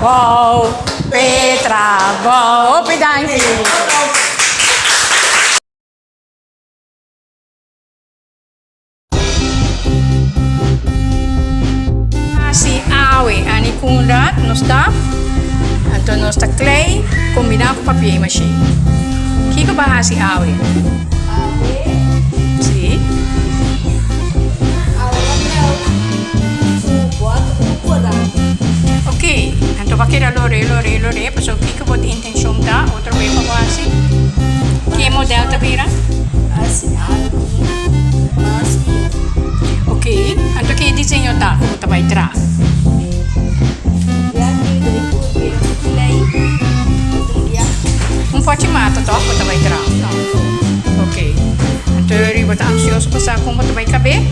Bom, Petra ball. Open dance. awe ani kunrat Então anto nosta clay combinado com papel machê. Que que bahasi awe? Awe Tobakira ah, lore lore lore eh, pasok pikabot intensyonta otro way pawasi. Kemo delta bira. Asin Okay, anto kay disenyo ta ko tabay tra. Un po' ci mato to ko tabay tra. Okay. Anto ribo ta ansioso pa sa kung mo tabay kabe.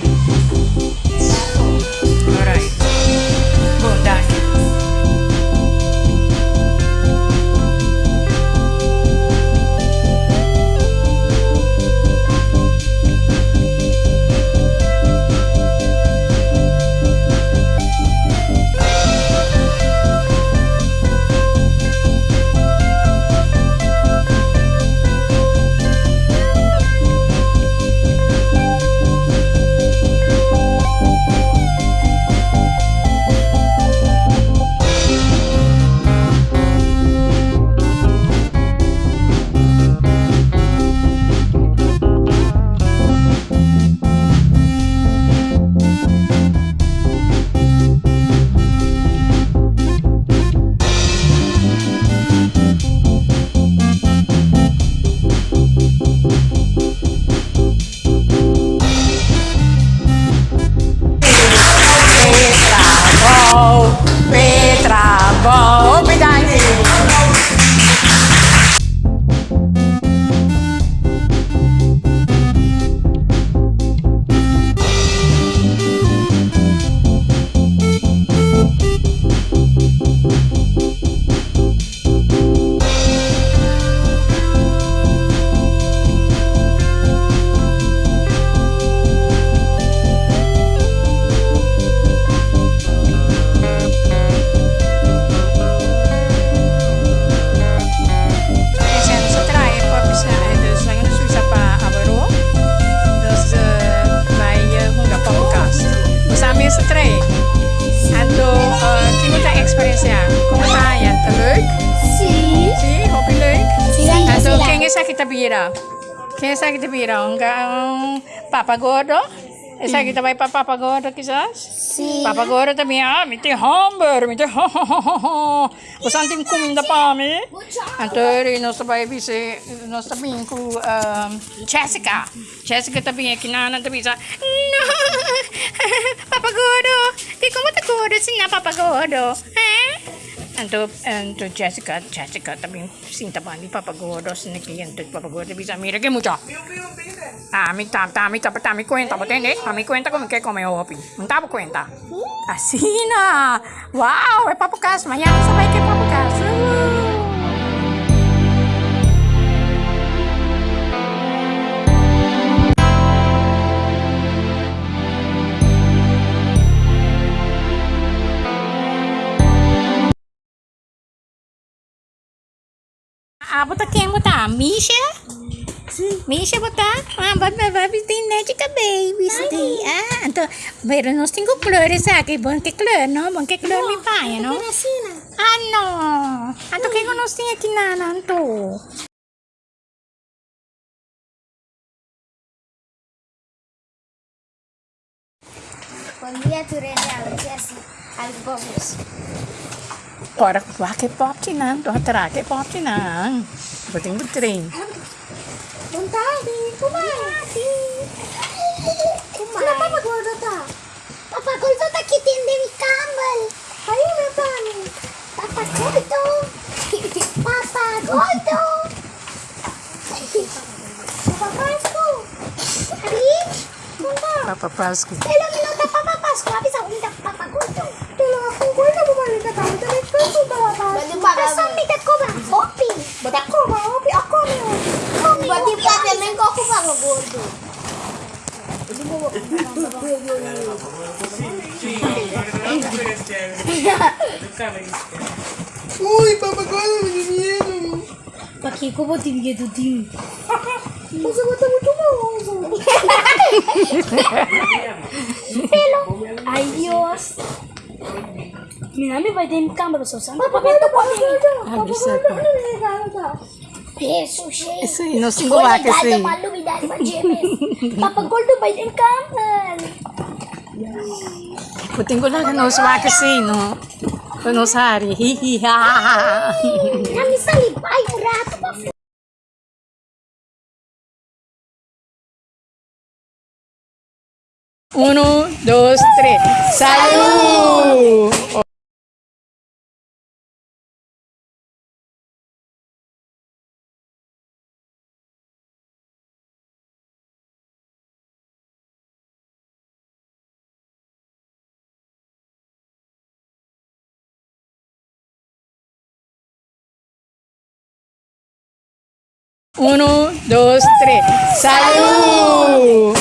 Drie. En toen kijk wat de experience ja. Kom maar ja, te leuk. Zie, hoop je leuk. Je zeggen te bira. Zeggen te bira, hunga papa gordo. E sai que também para papa gordo quizás? Sim. Papa gordo também, ah, me tem hamburger, me tem Você não tem comida para visse, nós também com um, Jessica. Jessica também aqui na Ana também, não, Papa gordo, tem como tá gordo não, Papa gordo? Então, então Jessica, Jessica também sinta bem de Papa gordo, assim, que então Papa gordo bisa mira que mucho. Tami, tam, tami, tami, tami cuenta, ¿me entiendes? Tami cuenta como que come opi. ¿No te das cuenta? Así na. Wow, es papo caso. Mañana sabes que papo caso. Bota quem botar? Misha? Misha botar? Ah, bota baby tem netica baby. sim. Ah, então, pero nós temos cores aqui. Bom que cor, não? Bom que cor me paia, não? Ah, não. Ah, tu que nós temos aqui na nanto? Bom dia. Jesse. Algo bobos. Para que parte não, Do atrás que parte não. Vou ter um trem. Vontade, comadre. Comadre. Não, papa gordo tá. Papa gordo tá aqui, tem de cambal. Aí, meu pai. Papa gordo. Papa gordo. Papa Pasco. Ali, Papa Pasco. Hello. Pasco. Basta minta ko ba? Opi. Ba't ako ba? Opi. Ako na yun. Kami. Pati pa naman ko ako pa gordo. Uy, papá, ¿cómo me dio miedo? Pakai ko ba tinggi tu ting? Mo mucho mo. Ay Dios. Minami నేను అమ్మి దేనికి కామరు చూసాను Isso aí, não se engolaca isso aí. Eu tenho que olhar nos vacas assim, no, no sari. Hi, hi, ha, ha, ha. Na missa ali, pai, o rato, Uno, dos, tres. ¡Salud! Uno, dos, tres. ¡Salud!